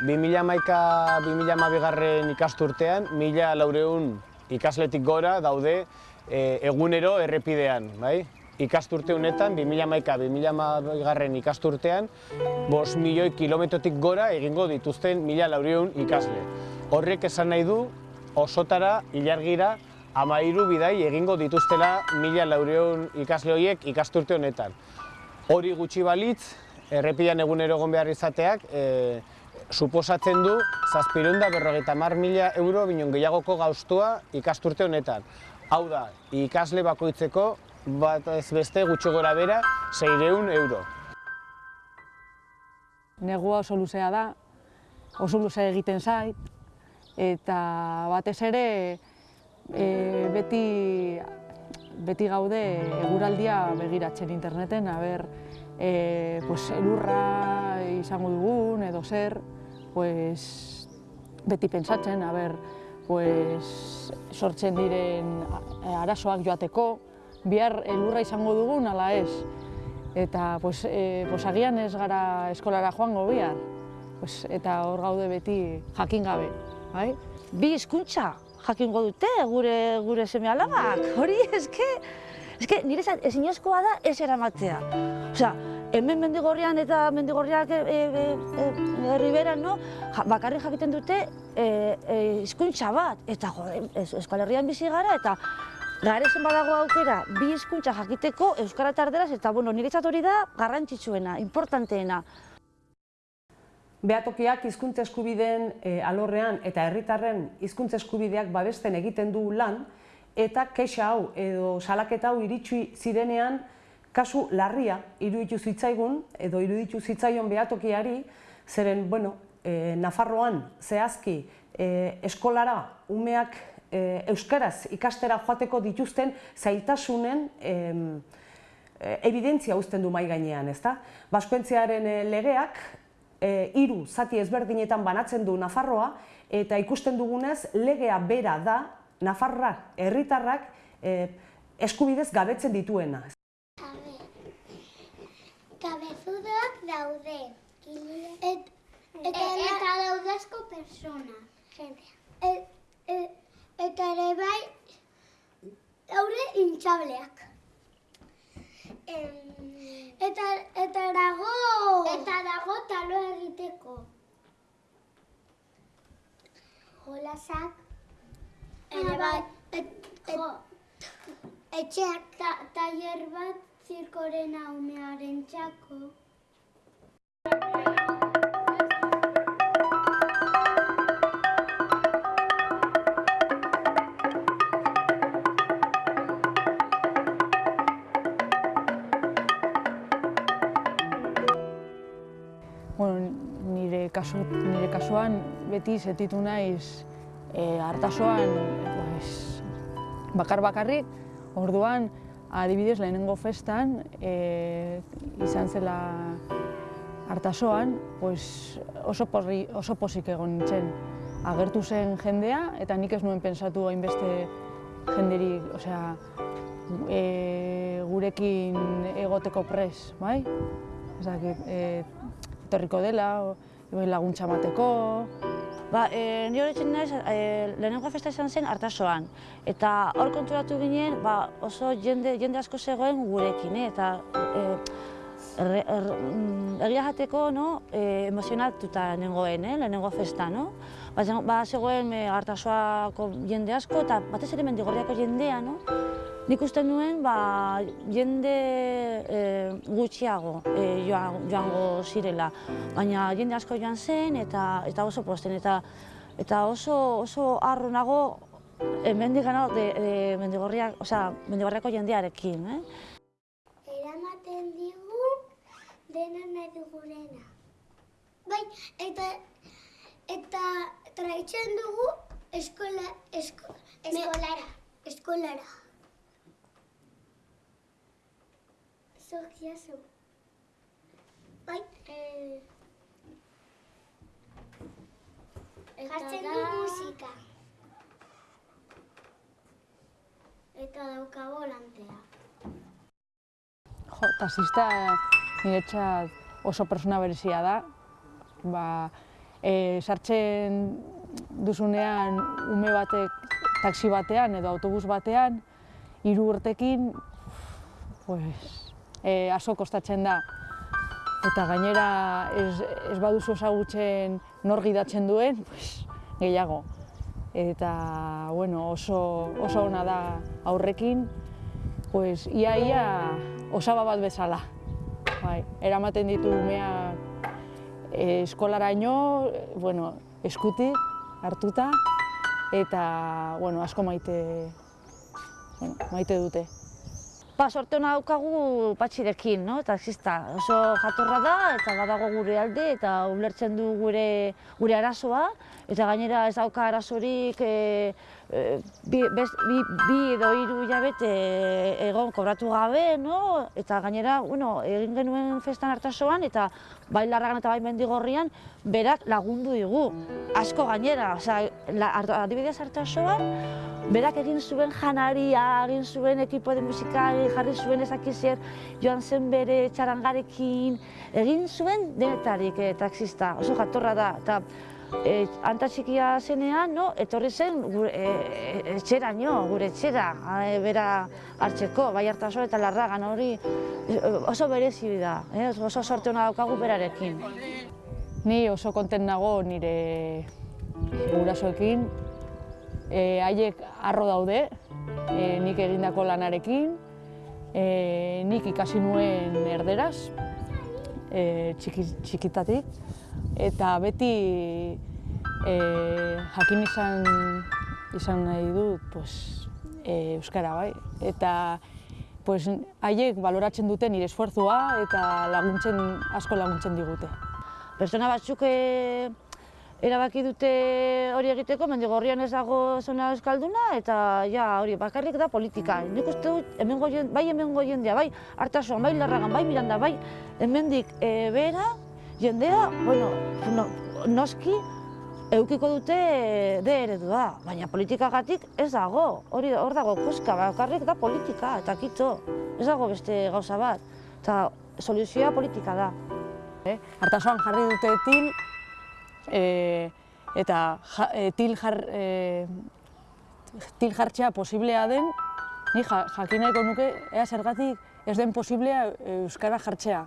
2011-2012 garren ikasturtean, mila laureun ikasletik gora daude e, egunero errepidean, bai? Ikasturte honetan, 2011-2012 garren ikasturtean, bos milioi kilometrotik gora egingo dituzten mila laureun ikasle. Horrek esan nahi du, osotara, ilargira, amairu bidai egingo dituztela mila laureun ikasle horiek ikasturte honetan. Hori gutxi balitz, errepidean egunero egon behar izateak, e, suposatzen du zazpirunda berrogeita mar mila euro binon gehiagoko gauztua ikasturte honetan. Hau da, ikasle bakoitzeko bat ez beste gutxo gora bera, zeireun euro. Negua oso luzea da, oso luzea egiten zait, eta batez ere e, beti, beti gaude eguraldia begiratzen interneten, aber, e, pues, elurra izango dugun edo zer, pues, beti pentsatzen, aber, pues, sortzen diren arazoak joateko, bihar elurra izango dugun ala ez. Eta pues, e, pues, agian ez gara eskolara joango bihar. Pues, eta hor gaude beti jakin gabe. Bai? Bi hizkuntza jakingo dute gure gure seme alabak. Hori eske eske nire ezinezkoa da ez eramatea. Osea, hemen mendigorrian eta mendigorriak e, e, e, herriberan, no? Ja, bakarrik jakiten dute hizkuntza bat eta jode, Euskal Herrian bizi gara eta Garezen badago aukera, bi hizkuntza jakiteko Euskara eta Erderaz, eta bueno, niretzat hori da garrantzitsuena, importanteena. Beatokiak hizkuntza eskubideen alorrean eta herritarren hizkuntza eskubideak babesten egiten du lan, eta kexa hau edo salaketa hau iritsi zirenean kasu larria iruditu zitzaigun edo iruditu zitzaion behatokiari, zeren, bueno, Nafarroan zehazki eskolara umeak euskaraz ikastera joateko dituzten zailtasunen evidentzia uzten du mai gainean, ezta? Baskoentziaren legeak hiru zati ezberdinetan banatzen du Nafarroa eta ikusten dugunez legea bera da Nafarra herritarrak eskubidez gabetzen dituena. Kabezudoak daude. Eta daude asko persona. Eta ere bai, daure intxableak. Eta, eta dago... Eta dago talo egiteko. Jolasak. Ere bai, etxeak ta, taller bat zirkoren haumearen txako. Bueno, nire, kasu, nire kasuan beti setitu naiz e, hartasoan pues, bakar bakarrik, orduan adibidez lehenengo festan e, izan zela hartasoan, pues, oso, porri, oso posik egon nintzen. Agertu zen jendea eta nik ez nuen pensatu hainbeste jenderik, osea, e, gurekin egoteko pres, bai? Ezak, e, etorriko dela, laguntza mateko. Ba, e, nire horretzen naiz, e, lehenengo festa izan zen hartasoan. Eta hor konturatu ginen, ba, oso jende, jende asko zegoen gurekin, eh? eta e, er, er, egia jateko no, e, emozionatuta nengoen, eh? lehenengo festa. No? Ba, ba zegoen e, hartasoako jende asko, eta batez ere mendigorriako jendea, no? Nik uste nuen ba, jende e, gutxiago e, joango zirela, baina jende asko joan zen eta eta oso posten eta eta oso oso harro nago hemendik de, de mendigorriak, osea, mendigorriako jendearekin, eh? Eramaten digu dena nahi dugurena. Bai, eta eta traitzen dugu eskola, esko, eskolara. Eskolara. Zuk jazu. Bai, eh... Jartzen du musika. Eta dauka volantea. Jo, tasista niretzat oso persona berezia da. Ba, e, sartzen duzunean ume batek taxi batean edo autobus batean, hiru urtekin, pues, e, aso kostatzen da. Eta gainera ez, ez baduzu ezagutzen nor gidatzen duen, pues, gehiago. Eta bueno, oso, oso ona da aurrekin, pues, ia ia osaba bat bezala. Bai, eramaten ditu umea eh, eskolaraino, bueno, eskutik hartuta, eta bueno, asko maite, bueno, maite dute. Ba, sorte hona daukagu patxirekin, no? taxista. Oso jatorra da, eta badago gure alde, eta ulertzen du gure, gure arazoa, eta gainera ez dauka arazorik e, bi, bez, bi, bi edo hiru hilabete egon kobratu gabe, no? eta gainera bueno, egin genuen festan hartasoan, eta bai larragan eta bai mendigorrian, berak lagundu digu, asko gainera. Osea, adibidez hartasoan, berak egin zuen janaria, egin zuen ekipo de musika, jarri zuen ezakizer, joan zen bere txarangarekin, egin zuen denetarik e, taxista, oso jatorra da. Eta, e, anta txikia zenean, no, etorri zen gure, e, etxera nio, gure etxera, e, bera hartzeko, bai hartaso eta larragan hori oso berezi da, eh, oso sorte hona daukagu berarekin. Ni oso konten nago nire gurasoekin, e, haiek arro daude, e, nik egindako lanarekin, e, nik ikasi nuen erderaz, e, txiki, txikitatik, eta beti e, jakin izan, izan nahi dut pues, e, Euskara bai. Eta pues, haiek baloratzen dute nire esfuerzua eta laguntzen, asko laguntzen digute. Pertsona batzuk e, erabaki dute hori egiteko, mendigorrian ez dago zona euskalduna, eta ja, hori bakarrik da politika. Nik uste dut, hemengo jende, bai hemengo jendea, bai hartasoan, bai larragan, bai miranda, bai hemendik e, behera, jendea, bueno, no, noski, eukiko dute de eredua, baina politikagatik ez dago, hori hor dago kuska, bakarrik da politika, eta kito, ez dago beste gauza bat, eta soluzioa politika da. Eh? Artasoan jarri dute til, e, eta ja, e, til, jar, e, til jartzea posiblea den, ni ja, jakin nahiko nuke, ea zergatik ez den posiblea Euskara jartzea.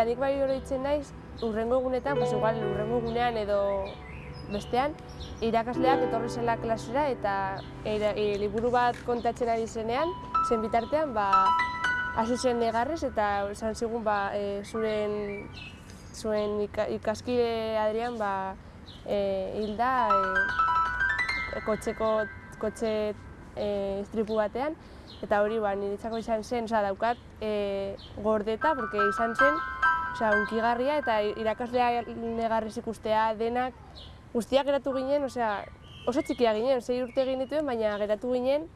Eta nik bai oroitzen naiz, urrengo egunetan, pues igual urrengo egunean edo bestean, irakasleak etorri zela klasera eta e, e, liburu bat kontatzen ari zenean, zen bitartean, ba, hasi zen negarrez eta esan zigun ba, e, zuren, zuen ikaskide Adrian ba, e, hilda e, kotxeko, kotxe e, istripu batean, eta hori ba, niretzako izan zen, oza, daukat e, gordeta, porque izan zen, oza, unkigarria eta irakaslea negarrez ikustea denak guztiak geratu ginen, osea, oso txikia ginen, zei urte egin dituen, baina geratu ginen.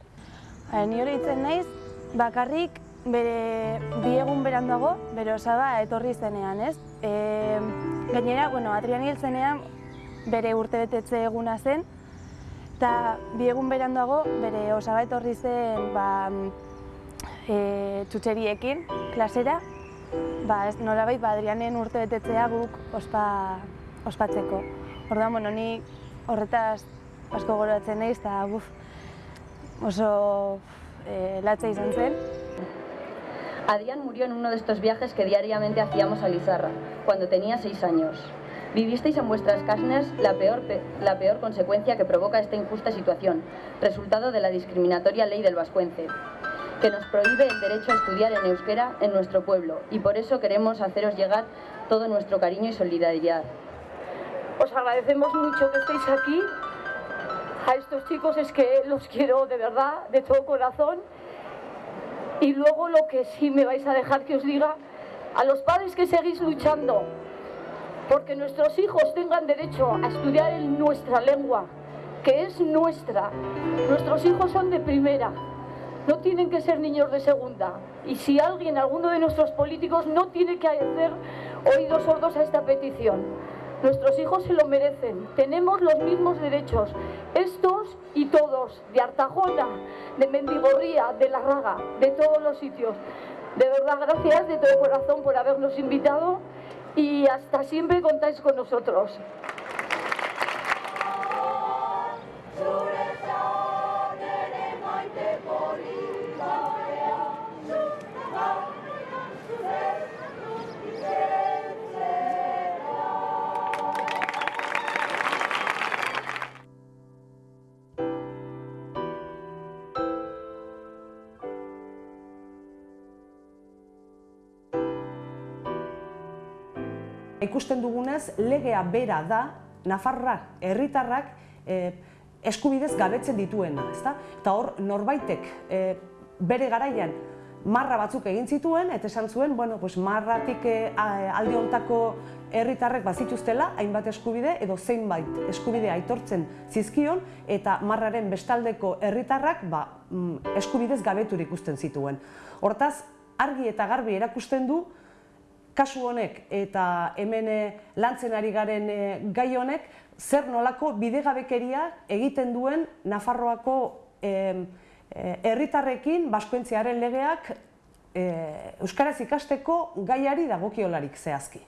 Ba, ni hori itzen naiz, bakarrik bere bi egun berandago, bere osaba etorri zenean, ez? E, gainera, bueno, Adrian hil zenean, bere urte betetze eguna zen, eta bi egun berandago, bere osaba etorri zen, ba, e, txutxeriekin, klasera, ba, ez nolabait, ba, Adrianen urte betetzea guk ospa, ospatzeko. Orduan, bueno, ni horretaz asko goratzen naiz eta buf, oso eh, latza izan zen. Adrián murió en uno de estos viajes que diariamente hacíamos a Lizarra, cuando tenía seis años. Vivisteis en vuestras carnes la peor, la peor consecuencia que provoca esta injusta situación, resultado de la discriminatoria ley del Vascuence, que nos prohíbe el derecho a estudiar en euskera en nuestro pueblo, y por eso queremos haceros llegar todo nuestro cariño y solidaridad. Os agradecemos mucho que estéis aquí. A estos chicos es que los quiero de verdad, de todo corazón. Y luego lo que sí me vais a dejar que os diga, a los padres que seguís luchando porque nuestros hijos tengan derecho a estudiar en nuestra lengua, que es nuestra. Nuestros hijos son de primera, no tienen que ser niños de segunda. Y si alguien, alguno de nuestros políticos, no tiene que hacer oídos sordos a esta petición. Nuestros hijos se lo merecen. Tenemos los mismos derechos. Estos y todos, de Artajona, de Mendigorría, de La Raga, de todos los sitios. De verdad, gracias de todo corazón por habernos invitado y hasta siempre contáis con nosotros. Ikusten dugunez, legea bera da, Nafarrak, herritarrak, eh, eskubidez gabetzen dituena, ezta? Eta hor, norbaitek eh, bere garaian marra batzuk egin zituen, eta esan zuen, bueno, pues marratik eh, aldi hontako herritarrek bazituztela, hainbat eskubide, edo zeinbait eskubide aitortzen zizkion, eta marraren bestaldeko herritarrak ba, mm, eskubidez gabeturik ikusten zituen. Hortaz, argi eta garbi erakusten du, kasu honek eta hemen lantzen ari garen gai honek zer nolako bidegabekeria egiten duen Nafarroako herritarrekin baskoentziaren legeak euskaraz ikasteko gaiari dagokiolarik zehazki.